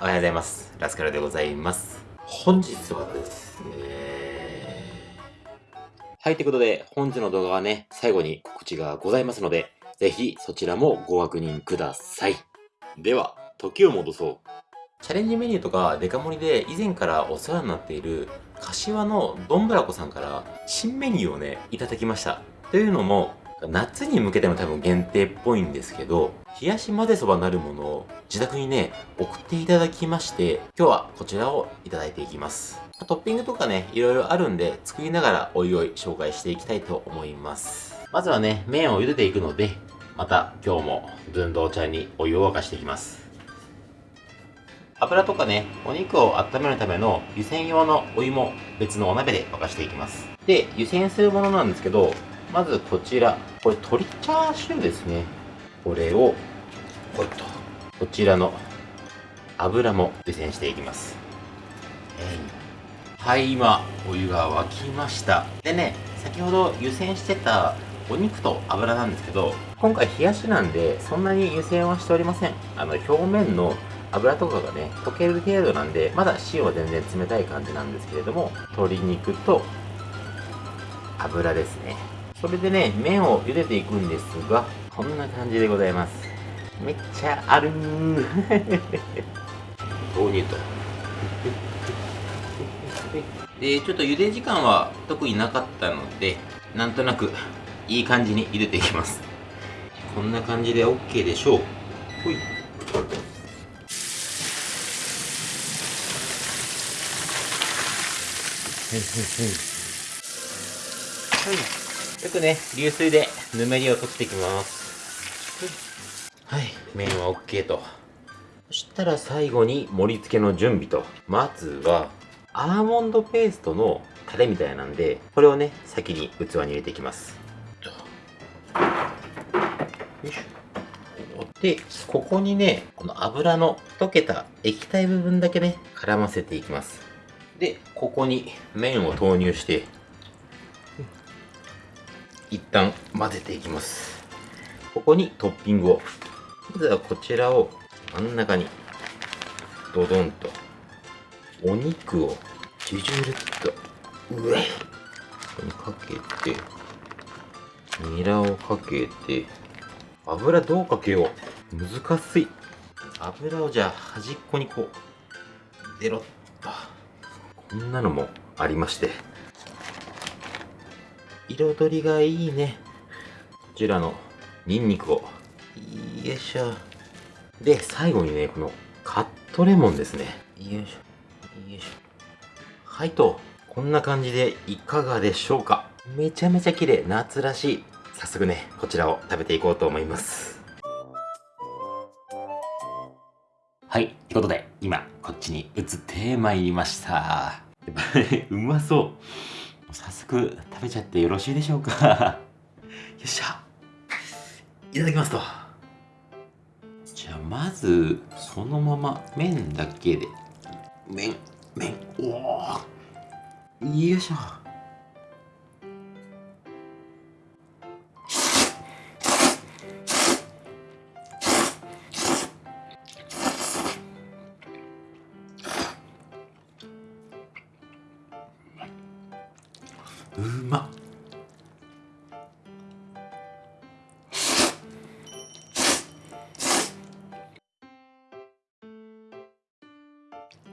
おはようございます。ラスカルでございます。本日はですね、はい、ということで、本日の動画はね、最後に告知がございますので、ぜひそちらもご確認ください。では、時を戻そう。チャレンジメニューとかデカ盛りで以前からお世話になっている柏のどんぶらこさんから新メニューをね、いただきました。というのも、夏に向けての多分限定っぽいんですけど、冷やし混ぜそばなるものを自宅にね、送っていただきまして、今日はこちらをいただいていきます。トッピングとかね、いろいろあるんで、作りながらおいおい紹介していきたいと思います。まずはね、麺を茹でていくので、また今日も寸胴茶にお湯を沸かしていきます。油とかね、お肉を温めるための湯煎用のお湯も別のお鍋で沸かしていきます。で、湯煎するものなんですけど、まずこちら、これ鶏チャーシューですね。これを、ほいと、こちらの油も湯煎していきます。はい、今、お湯が沸きました。でね、先ほど湯煎してたお肉と油なんですけど、今回冷やしなんで、そんなに湯煎はしておりません。あの、表面の油とかがね、溶ける程度なんで、まだ塩は全然冷たい感じなんですけれども、鶏肉と油ですね。それでね、麺を茹でていくんですが、こんな感じでございます。めっちゃあるー。豆乳と。で、ちょっと茹で時間は特になかったので、なんとなくいい感じに茹でていきます。こんな感じで OK でしょう。ほい。はい。よくね、流水でぬめりを取っていきます。はい、麺は OK と。そしたら最後に盛り付けの準備と。まずは、アーモンドペーストのタレみたいなんで、これをね、先に器に入れていきます。よいしょ。で、ここにね、この油の溶けた液体部分だけね、絡ませていきます。で、ここに麺を投入して、一旦混ぜていきます。ここにトッピングを。まずはこちらを真ん中にドドンとお肉をジュジュルっと。上。ここにかけてニラをかけて油どうかけよう。難しい。油をじゃあ端っこにこうデロッと。こんなのもありまして彩りがいいね。こちらのニンニクを。よいしょ。で最後にねこのカットレモンですね。よいしょ。よいしょ。はいとこんな感じでいかがでしょうか。めちゃめちゃ綺麗夏らしい。早速ねこちらを食べていこうと思います。はい、ということで、今、こっちに移ってまいりました。うまそう。早速食べちゃってよろしいでしょうか？よっしゃ。いただきますと。じゃあまずそのまま麺だけで。麺麺。おおよいしょ。うまっ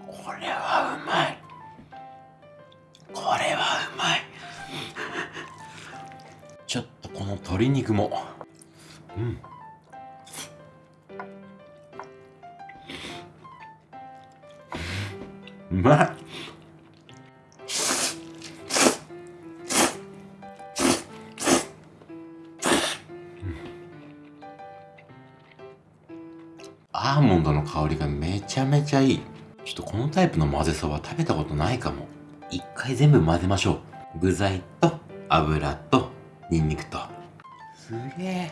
これはうまい。これはうまい。ちょっとこの鶏肉も。うん。うまい。めちゃめちゃいい。ちょっとこのタイプの混ぜそば食べたことないかも。一回全部混ぜましょう。具材と油とニンニクと。すげえ。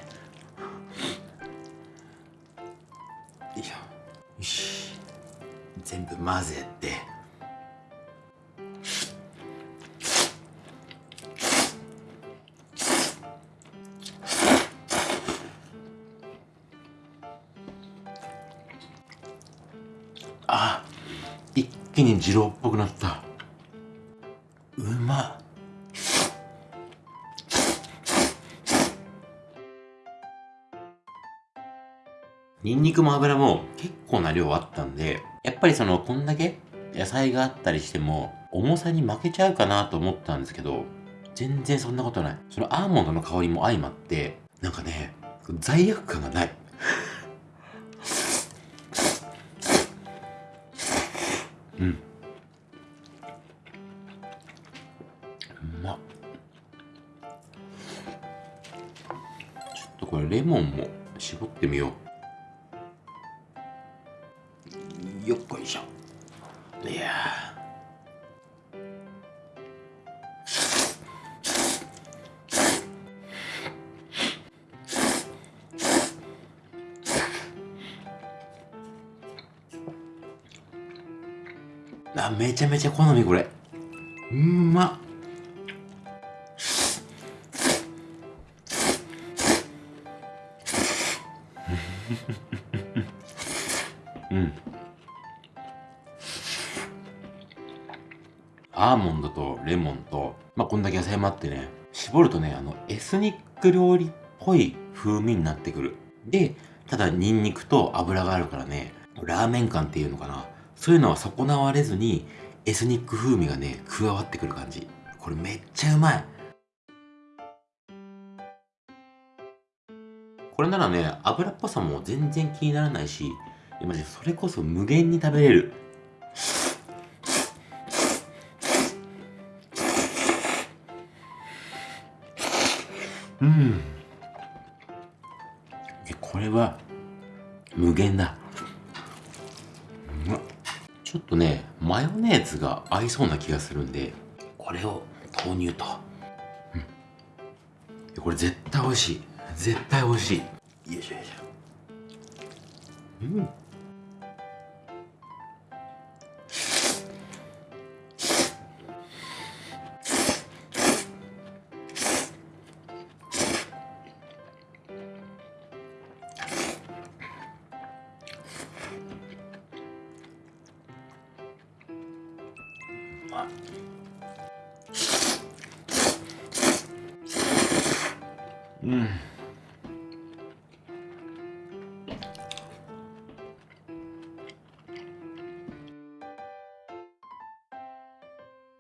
よいしょ。よし。全部混ぜて。あ一気に二郎っぽくなったうまっニンニクも油も結構な量あったんで、やっぱりその、こんだけ野菜があったりしても、重さに負けちゃうかなと思ったんですけど、全然そんなことない。そのアーモンドの香りも相まって、なんかね、罪悪感がない。うん。うまっ。ちょっとこれレモンも絞ってみよう。あめちゃめちゃ好みこれうんまっうんアーモンドとレモンと、まあ、こんだけ野菜もあってね、絞るとね、あの、エスニック料理っぽい風味になってくる。で、ただニンニクと油があるからね、ラーメン感っていうのかな。そういうのは損なわれずに、エスニック風味がね、加わってくる感じ。これめっちゃうまい。これならね、油っぽさも全然気にならないし、マジそれこそ無限に食べれる。うんこれは無限だちょっとねマヨネーズが合いそうな気がするんでこれを購入と、うん、これ絶対美味しい。絶対美味しい。よいしょよいしょ。うん。うん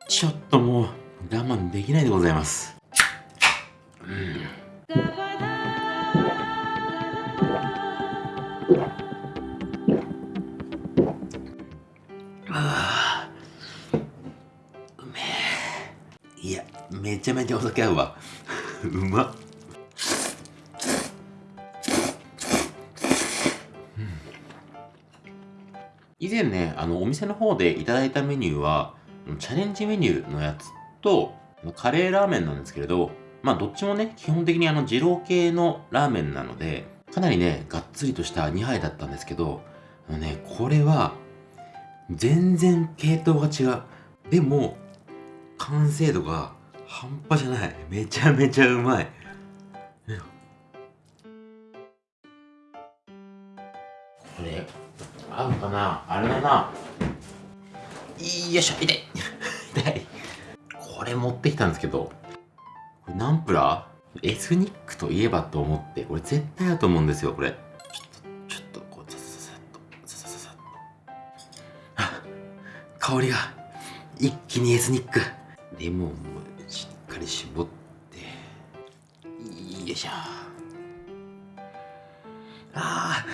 ちょっともう我慢できないでございます。うん。ちゃめちゃお酒合うわうまっ以前ね、あの、お店の方でいただいたメニューは、チャレンジメニューのやつと、カレーラーメンなんですけれど、まあ、どっちもね、基本的にあの、二郎系のラーメンなので、かなりね、がっつりとした2杯だったんですけど、あのね、これは、全然系統が違う。でも、完成度が半端じゃない。めちゃめちゃうまい。これ、合うかな？あれだな。よいしょ、痛い。痛い。これ持ってきたんですけど、これナンプラー？エスニックといえばと思って、これ絶対だと思うんですよ、これ。ちょっと、こう、さささっと、ささささっと。あ、香りが、一気にエスニック。レモンもかり絞って、よいしょ。ああ。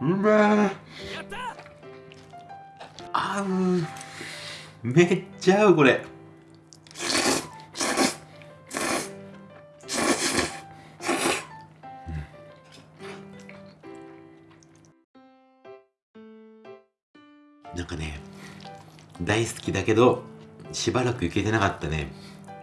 うめえ合うめっちゃ合うこれ大好きだけどしばらく行けてなかったね、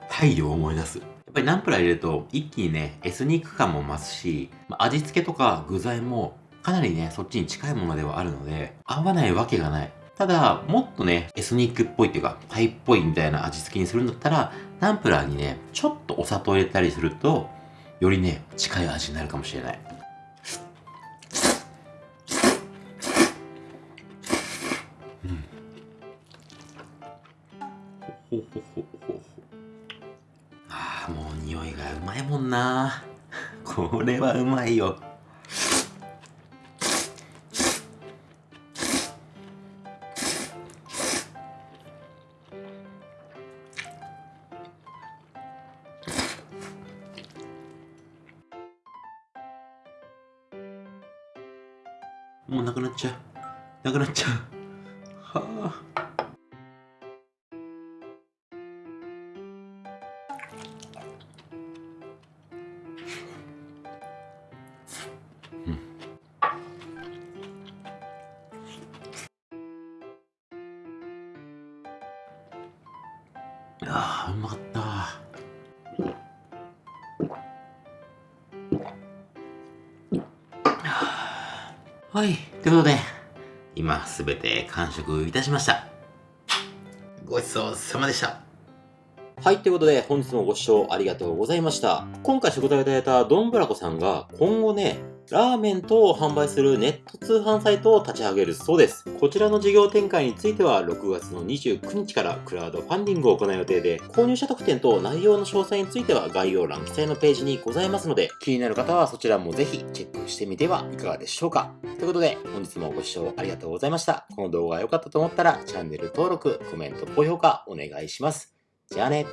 太陽を思い出す。やっぱりナンプラー入れると一気にね、エスニック感も増すし、味付けとか具材もかなりね、そっちに近いものではあるので、合わないわけがない。ただ、もっとね、エスニックっぽいっていうか、タイっぽいみたいな味付けにするんだったら、ナンプラーにね、ちょっとお砂糖入れたりすると、よりね、近い味になるかもしれない。ほほほほほ。ああ、もう匂いがうまいもんな。これはうまいよ。もうなくなっちゃう。なくなっちゃう。はあ。あ、うまかった。はい。ということで、今すべて完食いたしました。ごちそうさまでした。はい。ということで、本日もご視聴ありがとうございました。今回食材をいただいたどんぶらこさんが、今後ね、ラーメン等を販売するネット通販サイトを立ち上げるそうです。こちらの事業展開については、6月の29日からクラウドファンディングを行う予定で、購入者特典と内容の詳細については概要欄記載のページにございますので、気になる方はそちらもぜひチェックしてみてはいかがでしょうか。ということで、本日もご視聴ありがとうございました。この動画が良かったと思ったら、チャンネル登録、コメント、高評価お願いします。じゃあね。